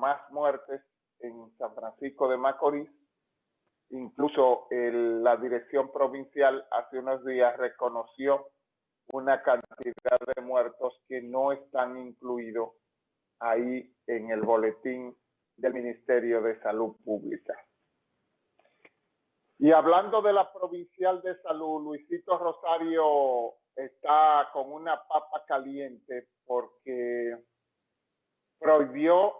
más muertes en San Francisco de Macorís. Incluso la dirección provincial hace unos días reconoció una cantidad de muertos que no están incluidos ahí en el boletín del Ministerio de Salud Pública. Y hablando de la provincial de salud, Luisito Rosario está con una papa caliente porque prohibió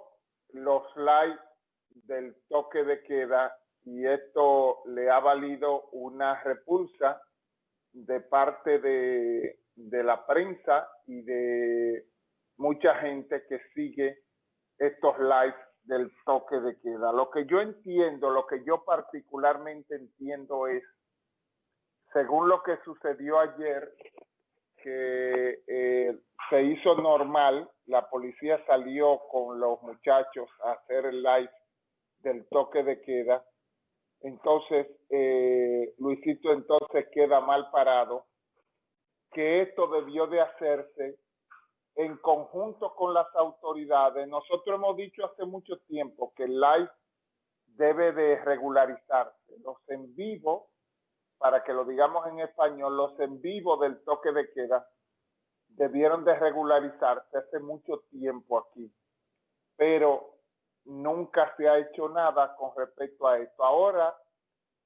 los likes del toque de queda y esto le ha valido una repulsa de parte de, de la prensa y de mucha gente que sigue estos lives del toque de queda. Lo que yo entiendo, lo que yo particularmente entiendo es, según lo que sucedió ayer, que eh, se hizo normal, la policía salió con los muchachos a hacer el live del toque de queda, entonces eh, Luisito entonces queda mal parado, que esto debió de hacerse en conjunto con las autoridades. Nosotros hemos dicho hace mucho tiempo que el live debe de regularizarse. Los en vivo, para que lo digamos en español, los en vivo del toque de queda debieron de regularizarse hace mucho tiempo aquí. Pero nunca se ha hecho nada con respecto a esto. Ahora,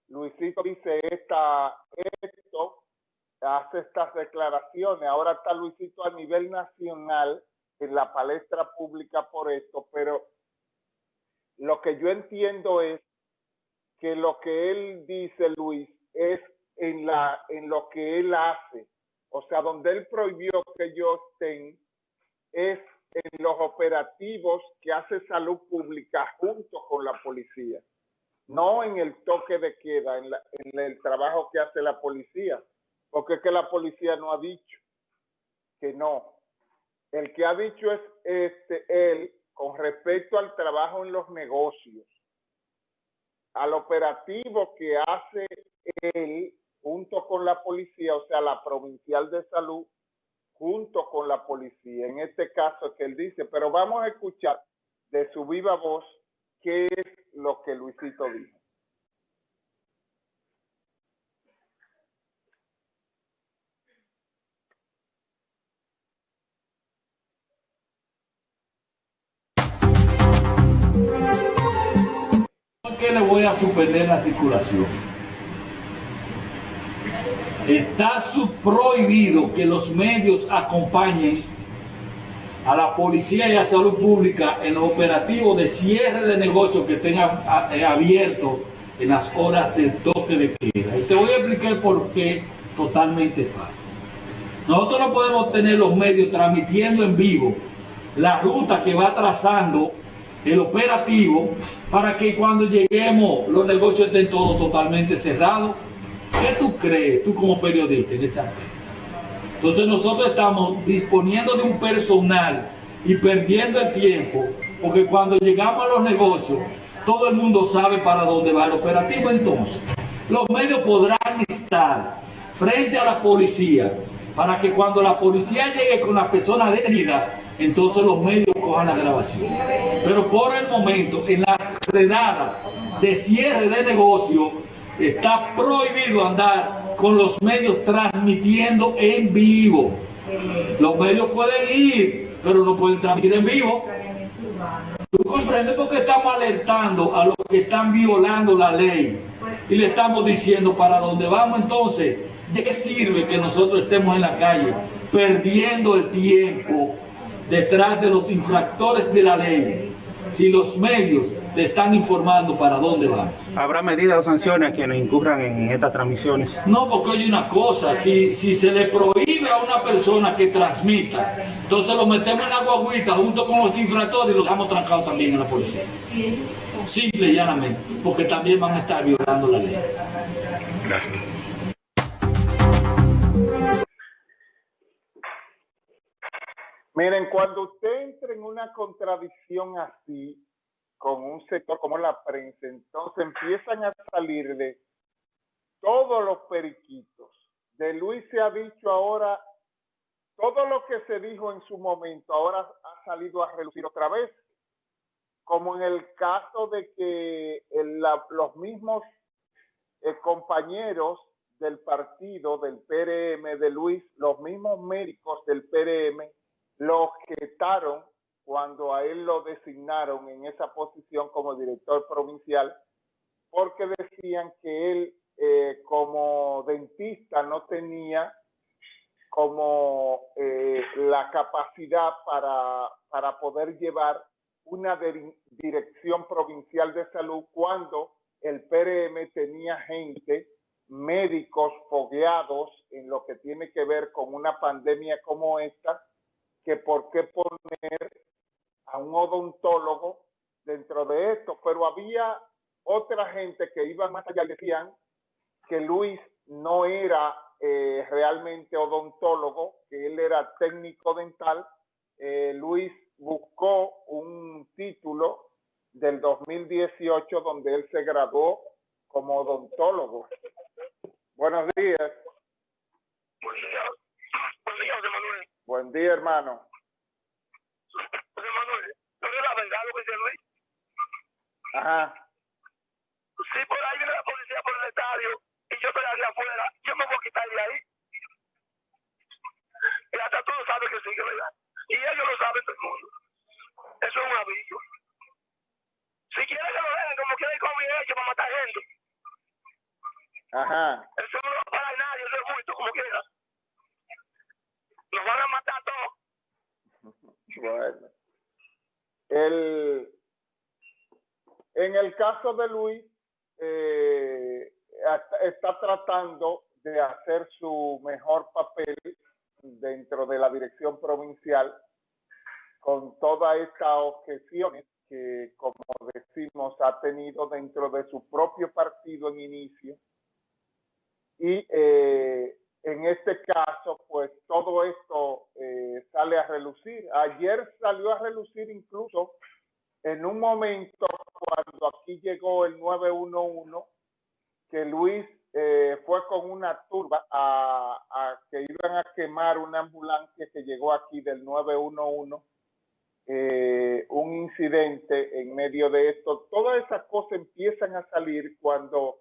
Luisito dice esta, esto hace estas declaraciones. Ahora está Luisito a nivel nacional en la palestra pública por esto, pero lo que yo entiendo es que lo que él dice, Luis, es en, la, en lo que él hace. O sea, donde él prohibió que ellos estén es en los operativos que hace salud pública junto con la policía. No en el toque de queda, en, en el trabajo que hace la policía porque es que la policía no ha dicho que no. El que ha dicho es este, él con respecto al trabajo en los negocios, al operativo que hace él junto con la policía, o sea, la provincial de salud, junto con la policía. En este caso que él dice, pero vamos a escuchar de su viva voz qué es lo que Luisito dijo. Suspender la circulación? Está prohibido que los medios acompañen a la policía y a salud pública en los operativos de cierre de negocios que tengan eh, abierto en las horas del toque de queda. Y te voy a explicar por qué totalmente fácil. Nosotros no podemos tener los medios transmitiendo en vivo la ruta que va trazando el operativo para que cuando lleguemos los negocios estén todos totalmente cerrados. ¿Qué tú crees, tú como periodista en este aspecto? Entonces nosotros estamos disponiendo de un personal y perdiendo el tiempo, porque cuando llegamos a los negocios, todo el mundo sabe para dónde va el operativo. Entonces, los medios podrán estar frente a la policía para que cuando la policía llegue con la persona detenida, entonces los medios cojan la grabación. Pero por el momento, en las redadas de cierre de negocio, está prohibido andar con los medios transmitiendo en vivo. Los medios pueden ir, pero no pueden transmitir en vivo. ¿Tú comprendes por qué estamos alertando a los que están violando la ley? Y le estamos diciendo para dónde vamos entonces. ¿De qué sirve que nosotros estemos en la calle perdiendo el tiempo detrás de los infractores de la ley si los medios le están informando para dónde vamos. ¿Habrá medidas o sanciones a quienes incurran en estas transmisiones? No, porque hay una cosa, si, si se le prohíbe a una persona que transmita, entonces lo metemos en la guaguita junto con los infractores y lo dejamos trancados también en la policía. Simple y llanamente, porque también van a estar violando la ley. Gracias. Miren, cuando usted entra en una contradicción así, con un sector como la prensa, entonces empiezan a salir de todos los periquitos. De Luis se ha dicho ahora, todo lo que se dijo en su momento, ahora ha salido a relucir otra vez. como en el caso de que los mismos eh, compañeros del partido, del PRM, de Luis, los mismos médicos del PRM, lo objetaron cuando a él lo designaron en esa posición como director provincial, porque decían que él eh, como dentista no tenía como eh, la capacidad para, para poder llevar una dirección provincial de salud cuando el PRM tenía gente, médicos fogueados en lo que tiene que ver con una pandemia como esta, que por qué poner a un odontólogo dentro de esto, pero había otra gente que iba más allá y decían que Luis no era eh, realmente odontólogo, que él era técnico dental. Eh, Luis buscó un título del 2018 donde él se graduó como odontólogo. Buenos días. Buen día. Buen día, José Manuel. Buen día, hermano. José Manuel, ¿no es la verdad lo que dice Luis? Ajá. Sí, por ahí viene la policía por el estadio y yo estoy allá afuera. Yo me voy a quitar de ahí. Y hasta tú sabes que sí, que verdad. Y ellos lo saben todo el mundo. Eso es un aviso. Si quieren que lo dejen como quieren con mi hecho para matar gente. Ajá. Eso no va a parar nadie, eso es justo, como quiera. Nos van a matar El, en el caso de Luis, eh, está tratando de hacer su mejor papel dentro de la dirección provincial con todas estas objeciones que, como decimos, ha tenido dentro de su propio partido en inicio. Y eh, en este caso, pues todo esto eh, sale a relucir. Ayer salió a relucir incluso en un momento cuando aquí llegó el 911, que Luis eh, fue con una turba a, a, que iban a quemar una ambulancia que llegó aquí del 911 eh, un incidente en medio de esto. Todas esas cosas empiezan a salir cuando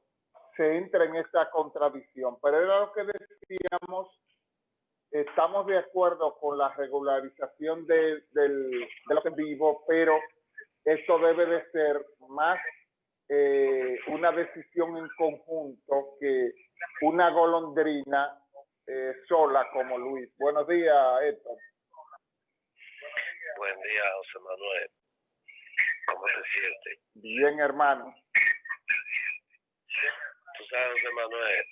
se entra en esta contradicción. Pero era lo que decíamos, estamos de acuerdo con la regularización de, del, de los en vivo, pero esto debe de ser más eh, una decisión en conjunto que una golondrina eh, sola como Luis. Buenos días, Héctor. Buen día, José Manuel. ¿Cómo se siente? Bien, hermano. Tú sabes, José Manuel,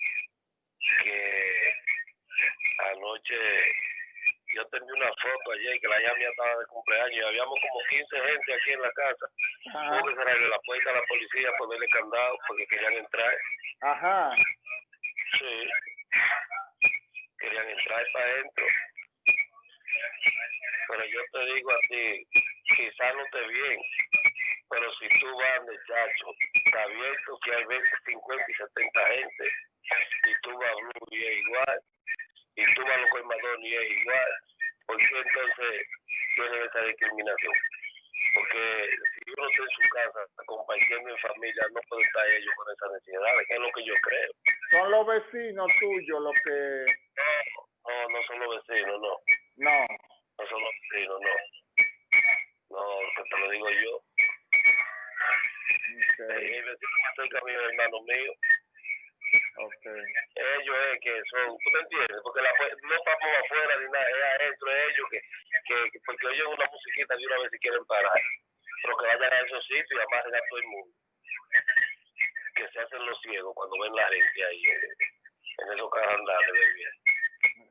que anoche yo tenía una foto ayer que la ya estaba de cumpleaños y habíamos como 15 gente aquí en la casa. Hubo que cerrarle la puerta a la policía, ponerle candado porque querían entrar. Ajá. Sí. Querían entrar para adentro pero yo te digo a ti, quizás no te bien, pero si tú vas muchacho, está abierto que hay 20, 50 y 70 gente, y tú vas a igual, y tú vas a los colmadones y es igual, ¿por qué entonces tienen esa discriminación? Porque si uno está en su casa compartiendo en familia, no puede estar ellos con esa necesidad, que es lo que yo creo. Son los vecinos tuyos los que... No, no, no son los vecinos, no. No no son los vecinos, no. No, que te lo digo yo. Okay. El vecino más cerca mío es hermano mío. Okay. Ellos es que son, ¿tú me entiendes? Porque la, no estamos afuera ni nada, es adentro, es ellos que, que, porque oyen una musiquita de una vez si quieren parar. Pero que vayan a esos sitios y amarren a todo el mundo. Que se hacen los ciegos cuando ven la gente ahí en, en esos carandales de bien.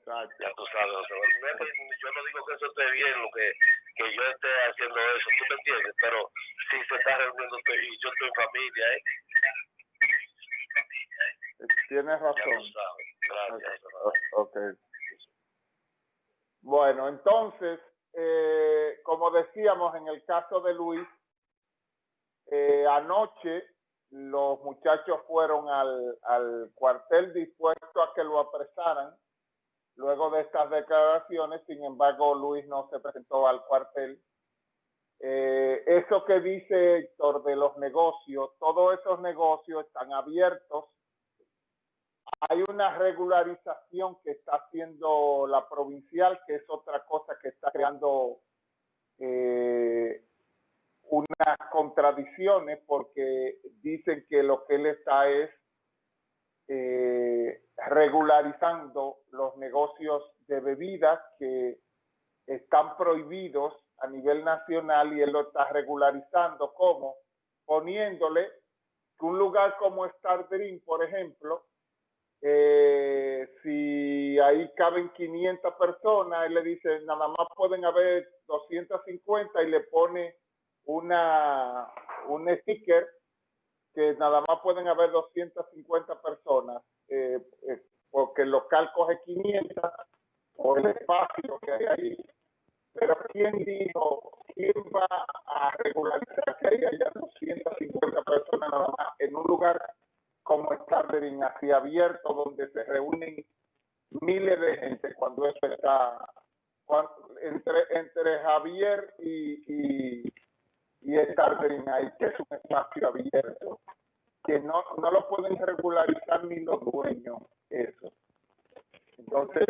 Ya tú sabes, o sea, yo no digo que eso esté bien, lo que, que yo esté haciendo eso, tú me entiendes, pero si se está reuniendo y yo estoy en familia, ¿eh? Tienes razón. Gracias. Okay. okay. Bueno, entonces, eh, como decíamos en el caso de Luis, eh, anoche los muchachos fueron al, al cuartel dispuesto a que lo apresaran Luego de estas declaraciones, sin embargo, Luis no se presentó al cuartel. eh, eso que dice Héctor de los negocios, todos esos negocios están abiertos. Hay una regularización que está haciendo la provincial, que es otra cosa que está creando eh, unas contradicciones porque dicen que lo que él está es eh, regularizando los negocios de bebidas que están prohibidos a nivel nacional y él lo está regularizando. Como poniéndole que un lugar como Star Dream, por ejemplo, eh, si ahí caben 500 personas, él le dice, nada más pueden haber 250 y le pone una, un sticker que nada más pueden haber 250 personas, eh, eh, porque el local coge 500 por el espacio que hay ahí. Pero ¿quién dijo, quién va a regularizar que haya 250 personas nada más en un lugar como Startering así abierto, donde se reúnen miles de gente cuando eso está entre, entre Javier y, y, y ahí, que es un espacio abierto, que no, no lo pueden regularizar ni los dueños, eso. Entonces,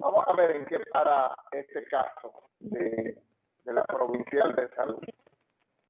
Vamos a ver en qué para este caso de, de la provincial de salud.